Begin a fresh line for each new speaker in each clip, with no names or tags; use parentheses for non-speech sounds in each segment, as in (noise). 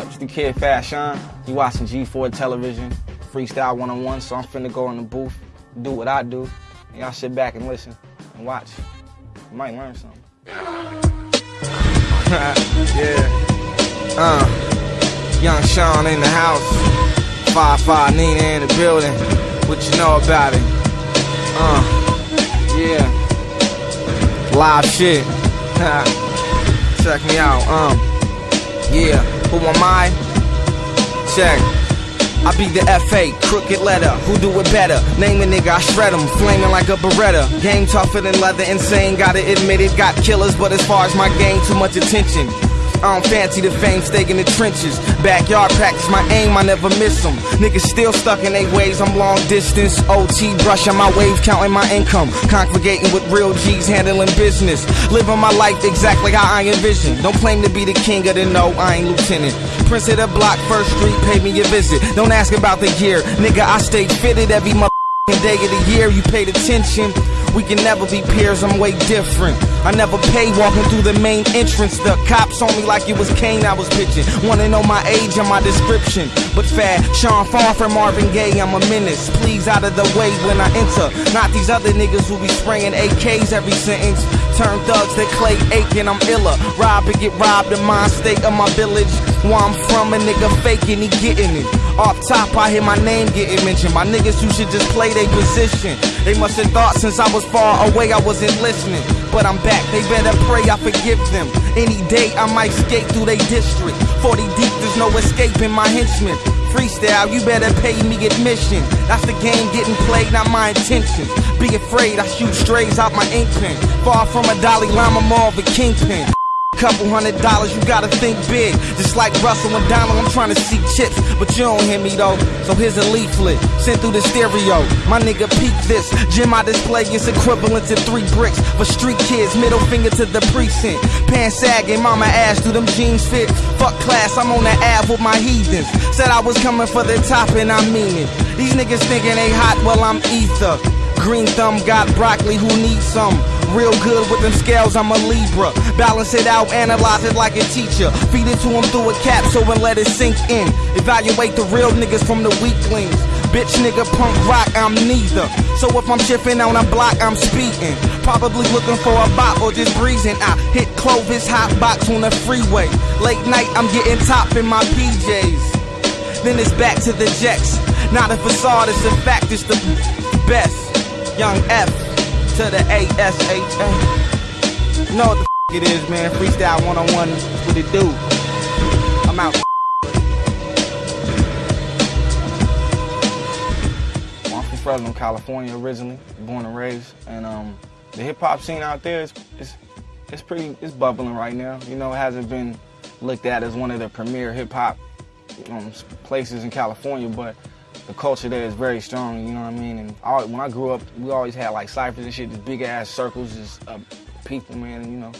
the kid Fashawn. You watching G4 television, freestyle one on one. So I'm finna go in the booth, do what I do. And y'all sit back and listen and watch. You might learn something. (laughs) yeah. Uh, young Sean in the house. Five five Nina in the building. What you know about it? Uh, yeah. Live shit. (laughs) Check me out. Um, yeah. Who am I? Check. I be the FA, crooked letter. Who do it better? Name a nigga, I shred him, flaming like a Beretta. Game tougher than leather, insane. Gotta admit it, got killers, but as far as my game, too much attention. I don't fancy the fame, stay in the trenches. Backyard practice my aim, I never miss them. Niggas still stuck in they ways, I'm long distance. OT, brushing my waves, counting my income. Congregating with real G's, handling business. Living my life exactly how I envision. Don't claim to be the king of the no, I ain't lieutenant. Prince of the block, first street, pay me a visit. Don't ask about the gear, nigga, I stay fitted every month day of the year, you paid attention. We can never be peers, I'm way different. I never pay walking through the main entrance. The cops on me like it was Kane I was pitching. Wanna know my age and my description. But fat, Sean far from Marvin Gaye, I'm a menace. Please out of the way when I enter. Not these other niggas who be spraying AKs every sentence. Turn thugs that clay aching, I'm iller. Rob and get robbed in my state of my village. Where I'm from, a nigga faking, he getting it. Off top, I hear my name getting mentioned. My niggas who should just play their position. They must have thought since I was far away I wasn't listening. But I'm back, they better pray I forgive them. Any day I might skate through their district. 40 deep, there's no escaping my henchmen. Freestyle, you better pay me admission. That's the game getting played, not my intentions. Be afraid, I shoot strays out my ink pen. Far from a Dalai Lama, more of a kingpin couple hundred dollars, you gotta think big. Just like Russell and Donald, I'm trying to see chips, but you don't hear me though. So here's a leaflet sent through the stereo. My nigga, peep this. Gym I display is equivalent to three bricks for street kids. Middle finger to the precinct. Pants sagging, mama asked, do them jeans fit? Fuck class, I'm on the ab with my heathens. Said I was coming for the top and I mean it. These niggas thinking they hot, well I'm ether. Green thumb got broccoli, who needs some? Real good with them scales, I'm a Libra. Balance it out, analyze it like a teacher. Feed it to him through a capsule and let it sink in. Evaluate the real niggas from the weaklings. Bitch nigga punk rock, I'm neither. So if I'm shifting on a block, I'm speeding. Probably looking for a bot or just breezing. I hit Clovis hot box on the freeway. Late night, I'm getting top in my PJs. Then it's back to the jets. Not a facade, it's a fact, it's the best. Young F to the A-S-H-A. You know what the it is, man. Freestyle one-on-one with it do. I'm out. Well, I'm from Fresno, California originally, born and raised. And um, the hip-hop scene out there is, is, it's pretty, it's bubbling right now. You know, it hasn't been looked at as one of the premier hip-hop um, places in California, but the culture there is very strong, you know what I mean? And I, when I grew up, we always had like ciphers and shit, just big ass circles, just uh, people, man, and, you know,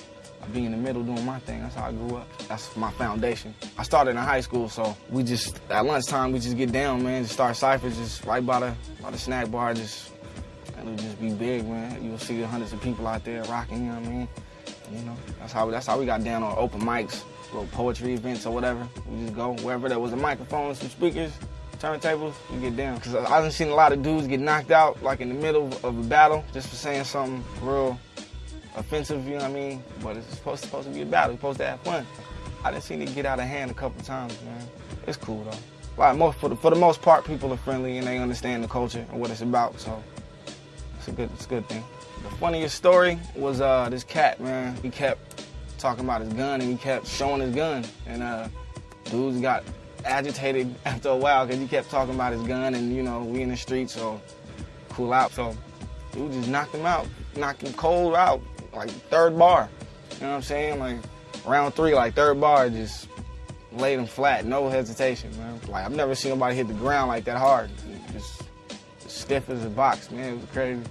I be in the middle doing my thing. That's how I grew up. That's my foundation. I started in high school, so we just, at lunchtime, we just get down, man, just start ciphers just right by the, by the snack bar, just, it'll just be big, man. You'll see hundreds of people out there rocking, you know what I mean? You know, that's how, that's how we got down on open mics, little poetry events or whatever. We just go wherever there was a microphone, some speakers, turntables, you get down. Cause I have seen a lot of dudes get knocked out like in the middle of a battle just for saying something real offensive, you know what I mean? But it's supposed, supposed to be a battle, it's supposed to have fun. I didn't see it get out of hand a couple times, man. It's cool though. Like most, for the, for the most part, people are friendly and they understand the culture and what it's about, so it's a good, it's a good thing. The funniest story was uh, this cat, man. He kept talking about his gun and he kept showing his gun, and uh, dudes got agitated (laughs) after a while because he kept talking about his gun and, you know, we in the street, so cool out. So we just knocked him out, knocked him cold out, like third bar. You know what I'm saying? Like round three, like third bar, just laid him flat, no hesitation, man. Like I've never seen nobody hit the ground like that hard. Just stiff as a box, man. It was crazy.